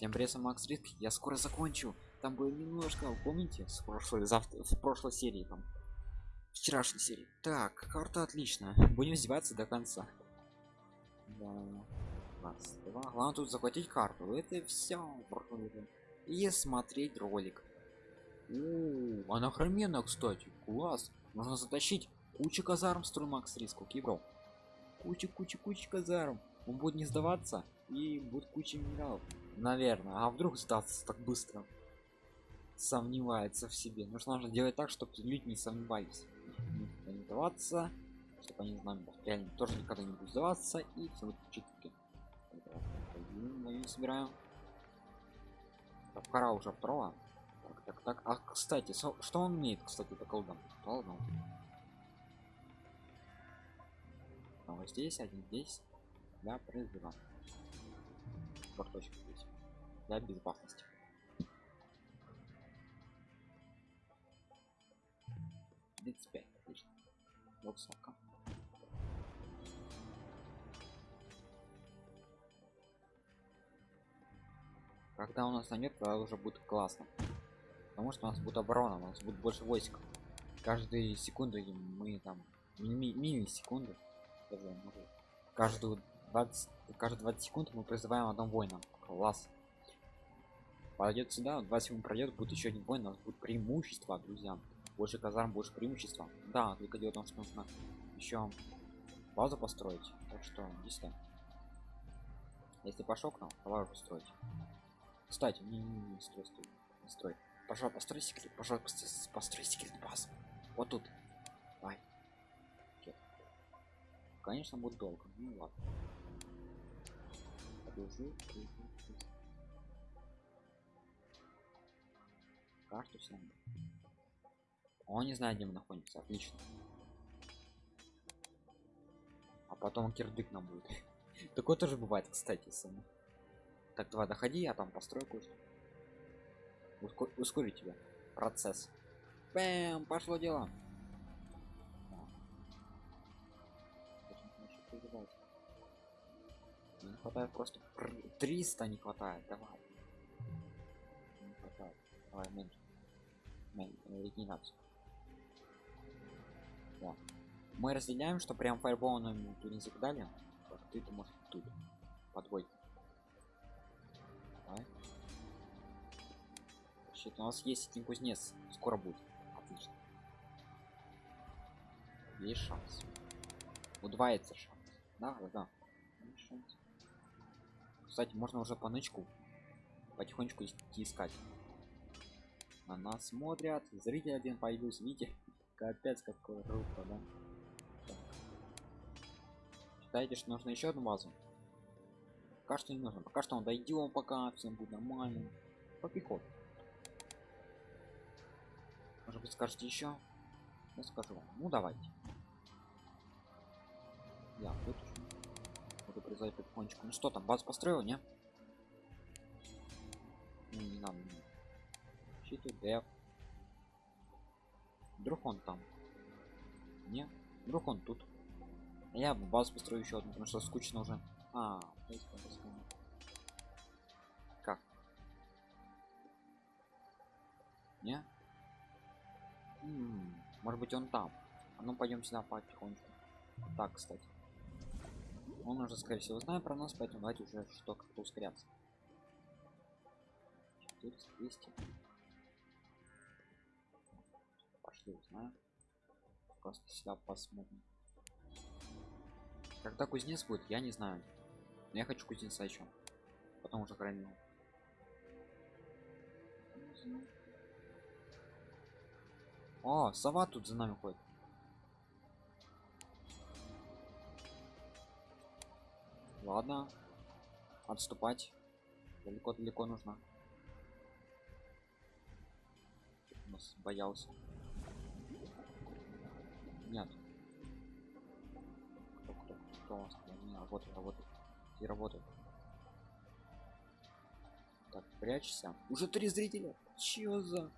Всем привет, Макс Риск. Я скоро закончу. Там было немножко, помните, с прошлой, завтра, в прошлой серии там. Вчерашней серии. Так, карта отличная. Будем издеваться до конца. Да. Раз, два. Главное тут захватить карту. Это все. И смотреть ролик. У, она охрененно, кстати. Класс. Можно затащить кучу казарм строй Макс Риск. Окей, бро. Куча, куча, куча казарм. Он будет не сдаваться и будет куча минералов наверное. А вдруг сдаться так быстро? Сомневается в себе. Нужно нужно делать так чтобы люди не сомневались. Не сдаваться чтобы они знали реально тоже никогда не будут сдаваться и все читки. Мы собираем так, уже второго так так так. А кстати что он умеет кстати по колдам? Ладно а вот здесь один здесь. Для призыва карточку здесь для безопасности тридцать вот сока когда у нас найдет тогда уже будет классно. Потому что у нас будет оборона у нас будет больше войск. Каждые секунды мы там мини, мини секунды каждую 20 каждые 20 секунд мы призываем одного воина. Класс пойдет сюда 20 секунд пройдет будет еще один воин у нас будет преимущество друзья. Больше казарм больше преимущества. Да только дело в том что нужно еще базу построить так что здесь если пошел к нам давай построить. Кстати не, не, не строй строй не строй. Пожалуйста построй секрет пожалуйста построй секрет базу. Вот тут. Давай. Конечно будет долго. Ну ладно. Подожди, Карту всем. Он не знает, где мы находимся. Отлично. А потом кирдык нам будет. Такое тоже бывает, кстати, само. Так, давай, доходи, я там построю кое-что. Ускор ускорить тебя. Процесс. Бэм, пошло дело. не хватает просто 300 не хватает давай не хватает давай меньше регенерацию да. мы разделяем что прям фаерболом тут не закидали так, ты ты можешь тут подвой давай. Щит, у нас есть один кузнец. Скоро будет. Отлично. Есть шанс. Удваивается шанс. Да да да. Кстати можно уже по нычку потихонечку искать на нас смотрят. Зритель один появился видите? Капец какой рука да? Считаете что нужно еще одну базу? Пока что не нужно. Пока что он дойдем пока всем будет нормально. По пехоту может быть скажете еще? Я скажу вам. Ну давайте. Я выключу буду призывать потихонечку. Ну что там базу построил не? Ну, не надо щиты деф вдруг он там? Не вдруг он тут. Я базу построю еще одну потому что скучно уже. А как? Не? М -м, может быть он там. А ну пойдем сюда потихонечку. Так кстати. Он уже скорее всего знает про нас поэтому давайте уже что как-то ускоряться. 400 200 пошли узнаем просто сюда посмотрим. Когда кузнец будет я не знаю. Но я хочу кузнеца еще потом уже хранил о сова тут за нами ходит. Ладно. Отступать. Далеко далеко нужно боялся нет. Кто, кто, кто у нас не работает работает и работает. Так прячься. Уже три зрителя. Чё за?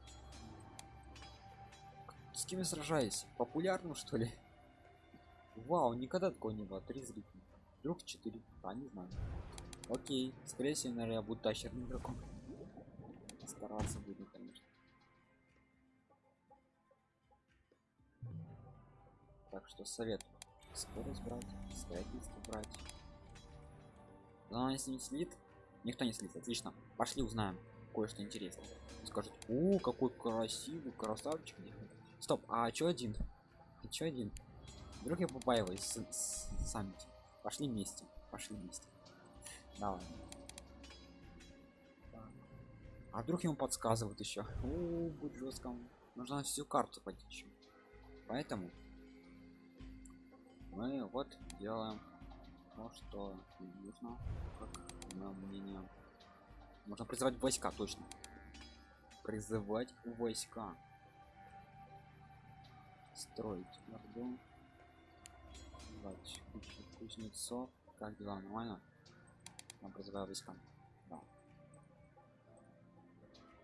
С кем я сражаюсь? Популярным что ли? Вау никогда такого не было. Три зрителя. Вдруг 4 а не знаю. Окей, скорее всего, наверное, я буду тащерным игроком. Стараться буду, Так что совет. Скорость брать, строительство брать. Но если не слит, никто не слит, отлично. Пошли узнаем кое-что интересное. Скажет, о, какой красивый красавчик. Стоп, а чё один? А чё один? Вдруг я побаиваюсь сами. Пошли вместе, пошли вместе. Давай. А вдруг ему подсказывают еще? О, будет жестко. Нужно всю карту пойти еще. Поэтому мы вот делаем то, что нужно, как на мнение. Можно призывать войска, точно. Призывать войска. Строить орду. Кузнецов. Как дела, нормально? Я призываю войска. Да.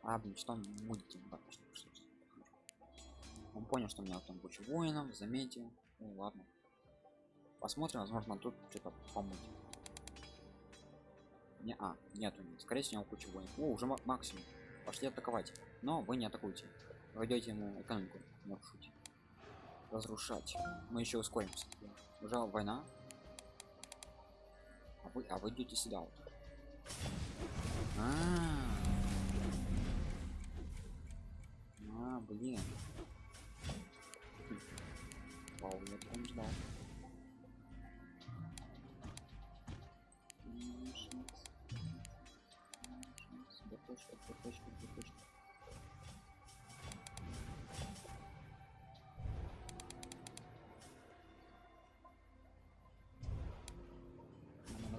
А, блин, что мультик? Он понял, что у меня там куча воинов, заметил. Ну ладно. Посмотрим, возможно, тут что-то помыть. Не, а, нету, скорее всего, куча воинов. О, уже максимум. Пошли атаковать. Но вы не атакуйте. Вы идете ему экономику нарушить. Разрушать. Мы еще ускоримся. Уже война. А вы, а вы идете сюда вот. А, -а, -а. а блин. Вау, я прям ждал.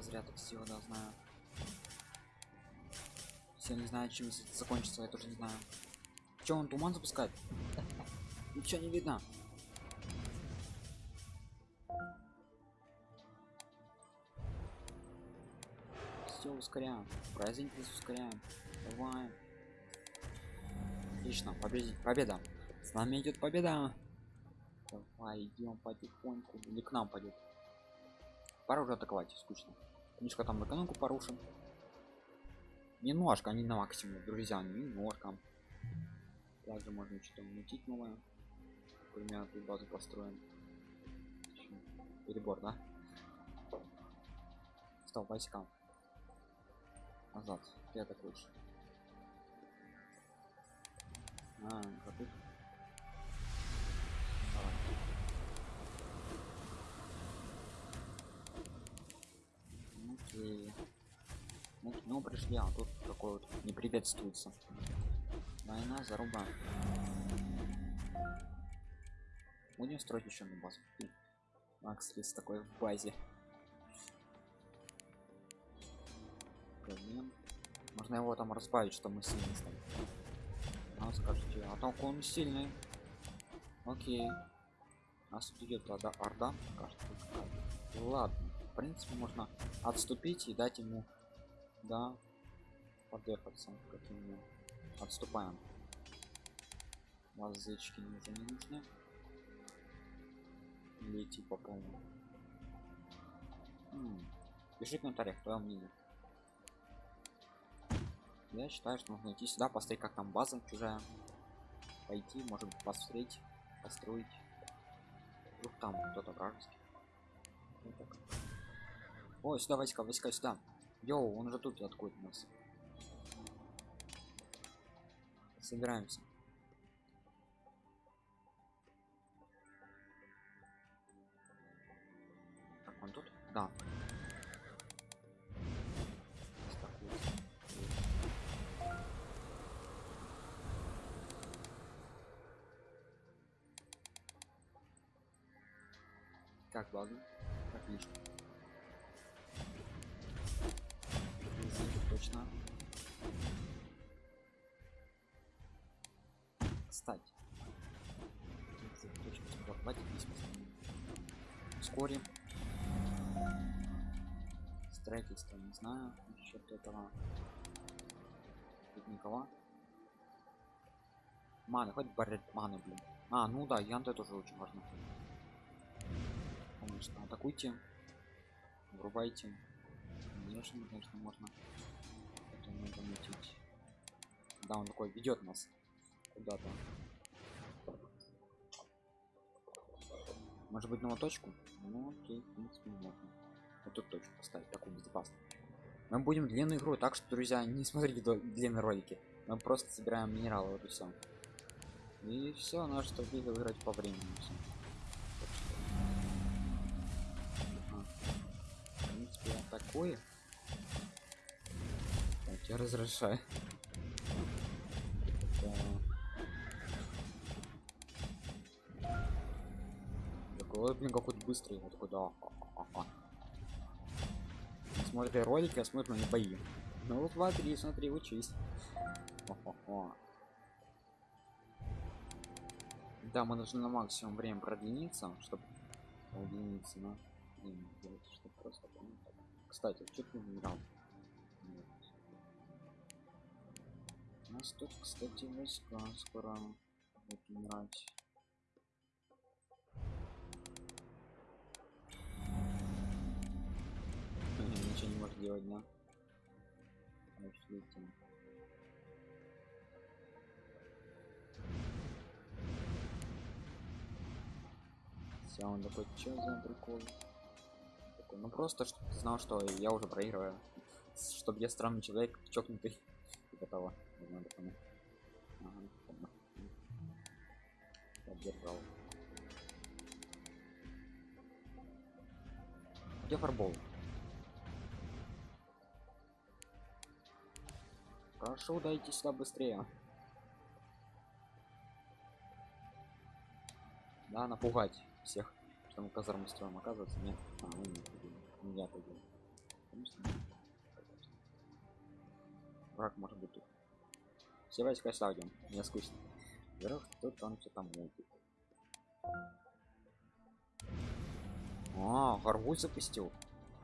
Зря так сила, да, знаю. Все не знаю, чем это закончится, я тоже не знаю. Че он туман запускает? Ничего не видно. Все ускоряем. Праздник ускоряем. Давай. Отлично, победить. Победа. С нами идет победа. Давай, идем потихоньку. Или к нам пойдет. Пора уже атаковать, скучно. Книжка там экономику порушен. Немножко, не на максимум, друзья, немножко. Также можно что-то мутить новое. Примерно тут базу построим. Перебор, да? Стоп, войска. Назад. Я так. А, какой? Окей. Ну, ну пришли, а тут такой вот не приветствуется. Война заруба. Будем строить еще на базу. Макс Лис такой в базе. Проблем. Можно его там разбавить, что мы сильно стали. А, скажите, а так он сильный. Окей. Нас идет тогда орда. Кажется, ладно. В принципе, можно отступить и дать ему, да, подъехаться каким Отступаем. Лазычки уже не нужны. Лети по полному. Пиши в комментариях твое мнение. Я считаю, что нужно идти сюда, посмотреть, как там база чужая. Пойти, может посмотреть, построить. Вдруг там кто-то вражеский. Вот так. Ой, сюда войска, войска сюда. Йоу, он уже тут откуда нас. Собираемся. Так, он тут? Да. Как базу? Точно. Кстати. Вскоре. Строительство, не знаю. Насчет этого. Тут никого. Маны, хоть баррет маны, блин. А, ну да, янты тоже очень важно конечно атакуйте врубайте конечно конечно можно надо мутить да он такой ведет нас куда-то. Может быть на точку? Ну окей в принципе можно. Вот тут точку поставить такую безопасную мы будем длинную игру так что друзья не смотрите длинные ролики. Мы просто собираем минералы вот и все и все наш стратегия выиграть по времени всё. Ага. в принципе так, я разрешаю такой блин какой-то быстрый вот такой да. Не смотрит ролики а смотрит мои бои ну вот смотри смотри учись. Да, мы должны на максимум время продлиниться, чтобы продлиниться, но чтобы просто. Кстати, что ты генерал? У нас тут, кстати, войска скоро будут умирать. Ничего не может делать, да? Пошлите. Все, он такой, что за прикол? Такой, ну просто, чтобы ты знал, что я уже проигрываю. Чтобы я странный человек, чокнутый. Типа того. Надо понять. Ага, понял. Поддержал. Где фарбол? Прошу, дайте сюда быстрее. Да, напугать всех, что мы казарму строим, оказывается, нет. А, мы не пойдем. Не я. Конечно. Враг может быть тут. Все сюда идем, мне скучно. Вверх, тут он что-то мутит. А, Гаргуль запустил.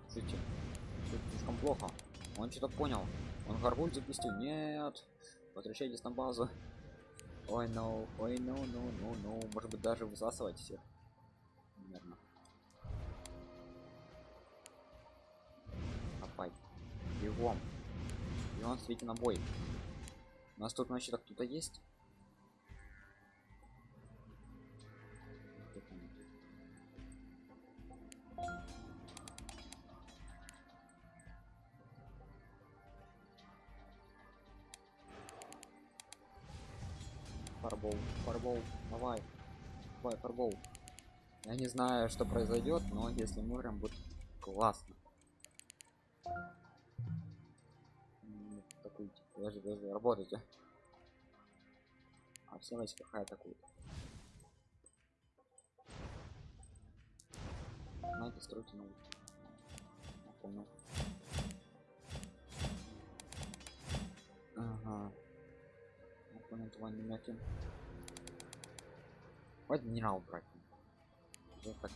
Слушайте, что слишком плохо. Он что-то понял. Он Гаргуль запустил. Нет. Возвращайтесь на базу. Ой, no, ой, no, no, no, no. Может быть даже высасывать всех. Наверное. Опять. Бегом. И он светит на бой. У нас тут значит кто-то есть? Фарбол, фарбол, давай, давай, фарбол. Я не знаю, что произойдет, но если мы прям будет классно. Подожди, подожди, работайте. А все войска хай атакуют. Знаете, стройте новый. Я понял. Ага. Я понял, твой намеки. Генерал брать. Уже так.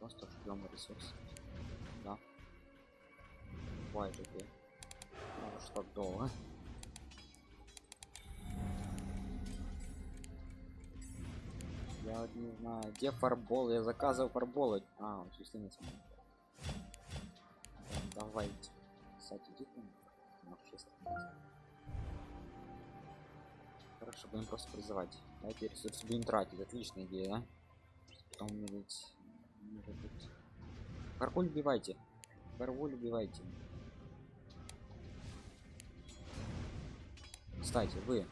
Просто ждем ресурсы. Же ты. Ну, что долго. Я вот не знаю, где фарбол, я заказывал фарболы. А, он чисто не смотрит. Да, Давайте. Кстати, иди честно. Хорошо, будем просто призывать. Давайте ресурсы будем тратить. Отличная идея, да? Потом умереть. Может быть. Каркуль убивайте. Каркуль убивайте. Кстати, вы,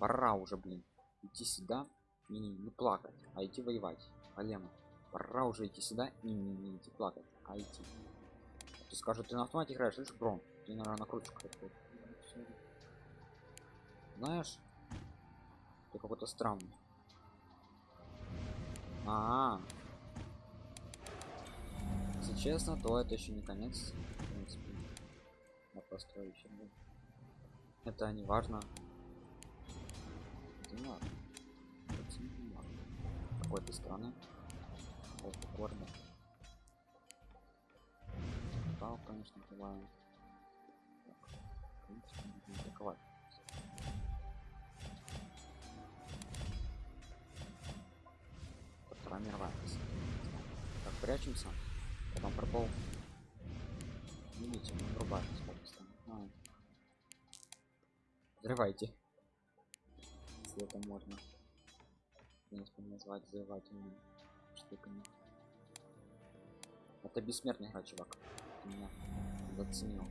пора уже, блин, идти сюда и не, плакать, а идти воевать. Алема, пора уже идти сюда и не, не идти плакать, а идти. Ты скажешь, ты на автомате играешь, слышишь, Брон? Ты, наверное, накрутишь какой-то. Знаешь, ты какой-то странный. А, -а, а Если честно, то это еще не конец. В принципе, я построю еще один. Это не важно. Это не важно. Это не важно. Какой ты страны? Вот. Да, конечно, бывает. Атаковать. Вторая мировая. Так, прячемся. А, пропал. Видите, там. А. Взрывайте. Если это можно. Принципе, назвать взрывательными штуками. Это бессмертный игра, чувак. Ты меня заценил.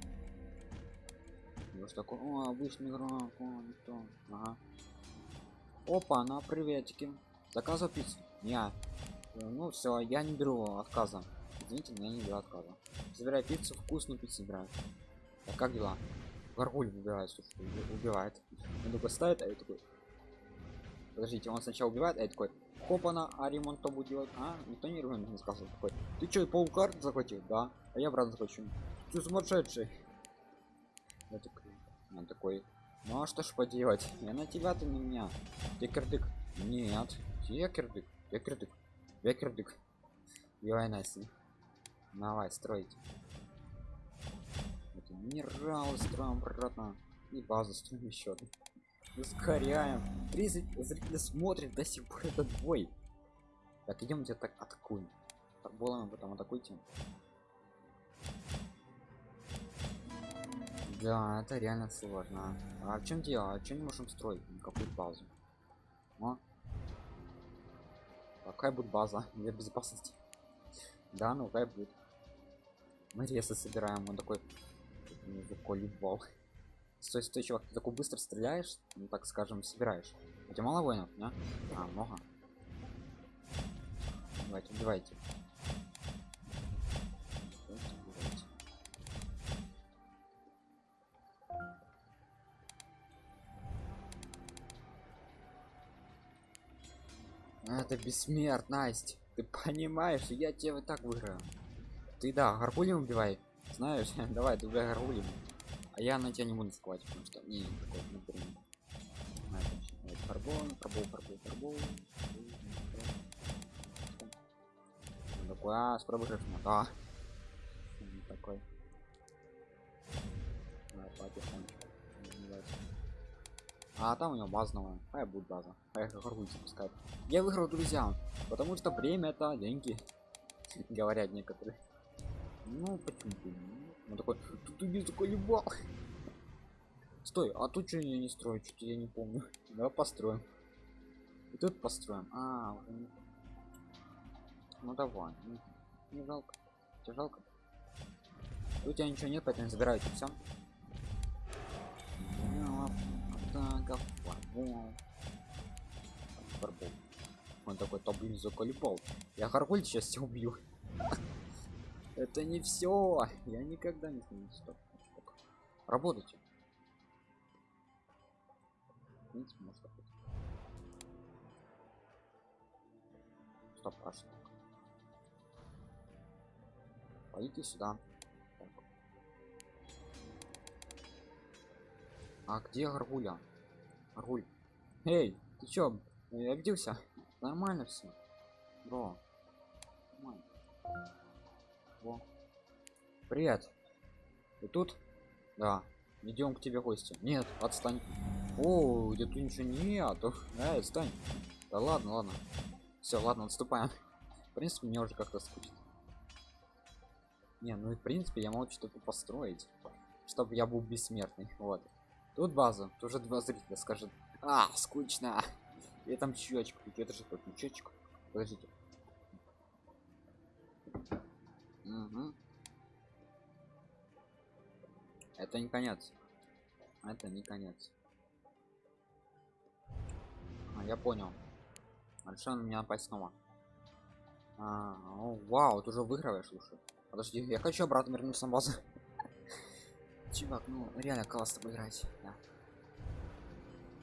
Ну что такое? О, обычный игрок, о, никто. Ага. Опа, на приветики. Заказывал пиццу? Не. Ну все, я не беру отказа. Извините, но я не беру отказа. Забирай пиццу, вкусную пиццу собираю. А как дела? Горгуль выбирает, слушай, убивает. Он только ставит, а я такой. Подождите, он сначала убивает, а я такой. Хопана, а ремонт кто будет делать? А, никто не ремонт не сказал. Такой. Ты что, полкарт захватил? Да. А я обратно захвачу. Ты сумасшедший. Я такой. Он такой. Ну а что ж поделать? Я на тебя, ты на меня. Ты кирдык. Нет. Я кирдык. Я кирдык. Я кирдык. Давай, Настя. Давай, стройте. Минералы строим обратно. И базу строим еще. Ускоряем. 30 зрителей смотрит до сих пор этот бой. Так, идем где так атакуем. Фарболами потом атакуйте. Да, это реально сложно. А в чем дело? А что не можем строить? Какую базу? О. Какая будет база для безопасности? Да, ну какая будет. Мы ресы собираем, он такой такой любал. Стой, стой, чувак, ты такой быстро стреляешь, ну так скажем, собираешь. У тебя мало воинов, да? А, много. Давайте, убивайте. Это бессмертность. Ты понимаешь, я тебя вот так выиграю. Ты да, гаргулем убивай. Знаешь, давай, ты убивай гаргулем. А я на тебя не буду сковать, потому что не такой напрямую. Фарбол, фарбол, фарбол, фарбол. Такой, а, скоро выиграешь, да. Такой. Давай. А там у него базовая. А я будет база. А я гаргуль запускаю. Я выиграл, друзья. Потому что время это деньги. Говорят некоторые. Ну, почему бы? Он такой, тут убил такой любал. Стой, а тут что я не строю? Что-то я не помню. Давай построим. И тут построим. А, не... Ну давай. Не, не жалко. Тебе жалко? У тебя ничего нет, поэтому забирайте все. Он такой, то блин, заколебал. Я Харгуль сейчас все убью. Это не все. Я никогда не смогу. Стоп. Работайте. В принципе, работать. Стоп, а что? Пойдите сюда. А где Гаргуля? Гаргуль. Эй, ты чё, обиделся? Нормально все. Бро. Нормально. Во. Привет. Ты тут? Да. Идем к тебе гости. Нет, отстань. О, где тут ничего нету. Эй, отстань. Да ладно, ладно. Все, ладно, отступаем. В принципе, мне уже как-то скучно. Не, ну и в принципе я могу что-то построить, чтобы я был бессмертный. Вот. Тут база, тоже два зрителя скажет. А, скучно. И там чечек, это же как чечек. Подождите. Это не конец. Это не конец. А, я понял. Решил меня напасть снова. А, о, вау, ты уже выигрываешь, слушай. Подожди, я хочу обратно вернуться на базу. Чувак, ну реально классно поиграть, да.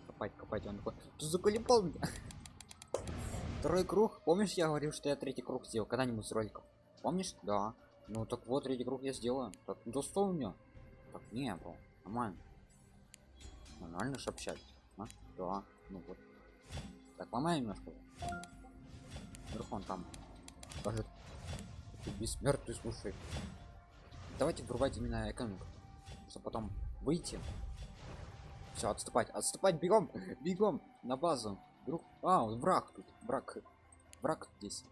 Копать, копать, он такой, ты заколебал меня. Второй круг, помнишь, я говорил, что я третий круг сделал когда-нибудь с роликом? Помнишь? Да. Ну так вот, третий круг я сделаю. Так, ну у меня? Так, не было. Нормально. Нормально общались. А? Да, ну вот. Так, ломай немножко. Вдруг он там скажет, ты бессмертный, слушай. Давайте врубать именно экономику чтобы потом выйти все отступать отступать бегом бегом на базу друг а враг тут враг враг здесь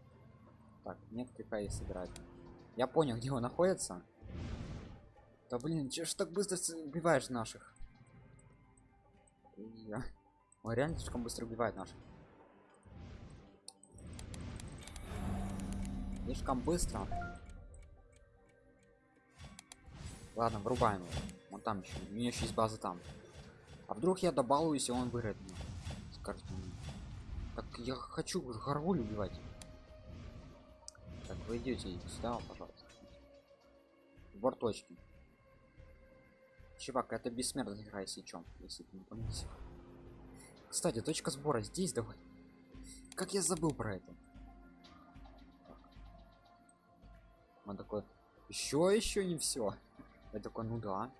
так нет какая собирать Я понял, где он находится. Да блин, че ж так быстро убиваешь наших? Я... Он реально слишком быстро убивает наших. Слишком быстро. Ладно, врубаем его. Вон там еще. У меня еще есть база там. А вдруг я добалуюсь, и он вырыт меня? Скажите мне. Так я хочу горгуль убивать. Так, вы идете сюда, пожалуйста. Борточки. Чувак, это бессмертная игра, если чё, если ты не помните. Кстати, точка сбора здесь давай. Как я забыл про это. Он такой, еще, еще не все. Я такой, ну да.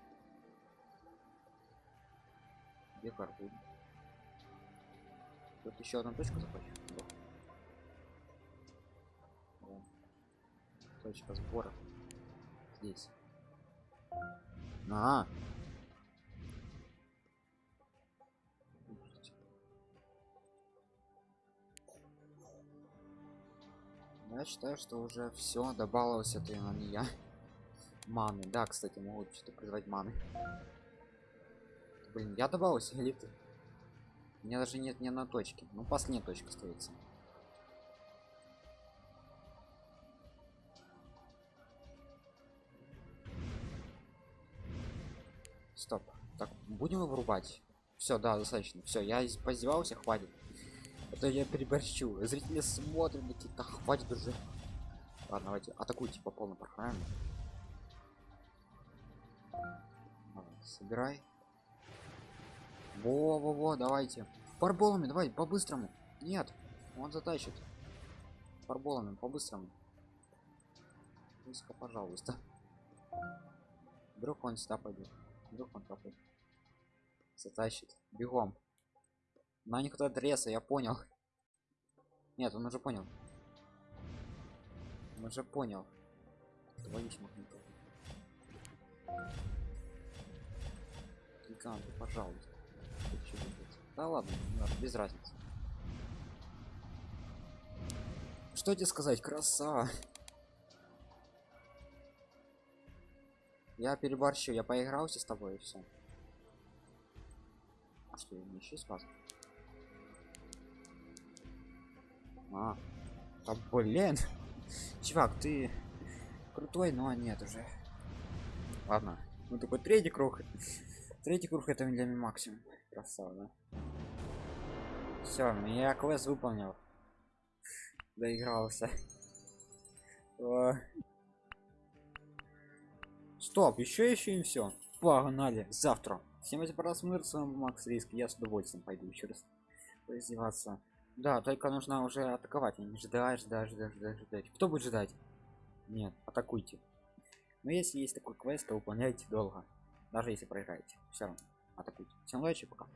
Где карту? Тут еще одна точка захочу. О. Точка сбора. Здесь. А. Я считаю, что уже все добавилось это на меня. Маны, да, кстати, могут что-то призвать маны. Блин, я добавился или ты? У меня даже нет ни одной точки. Ну, последняя точка остается. Стоп. Так, будем его врубать? Все, да, достаточно. Все, я поиздевался, хватит. Это я переборщу. Зрители смотрят, такие, да хватит уже. Ладно, давайте атакуйте по полной программе. Собирай. Во-во-во, давайте. Фарболами, давай, по-быстрому. Нет, он затащит. Фарболами, по-быстрому. Быстро, пожалуйста. Вдруг он сюда пойдет. Вдруг он пойдет. Затащит. Бегом. На них туда треса, я понял. Нет, он уже понял. Он уже понял. Твою ж магнитолу. Гиганты, пожалуйста. Да ладно, надо, без разницы. Что тебе сказать, краса. Я переборщу, я поигрался с тобой и все. А что, не еще спас? А, да блин. Чувак, ты крутой, но нет уже. Ладно, ну такой третий круг. Третий круг это для меня максимум. Красава, да? Все, я квест выполнил. Доигрался. Стоп, еще еще и все. Погнали, завтра. Всем эти просмотр, с вами Макс Риск. Я с удовольствием пойду еще раз поиздеваться. Да, только нужно уже атаковать, а не ждать, ждать, ждать, ждать, ждать. Кто будет ждать? Нет, атакуйте. Но если есть такой квест, то выполняйте долго. Даже если проиграете. Все равно атакуйте. Всем удачи, пока.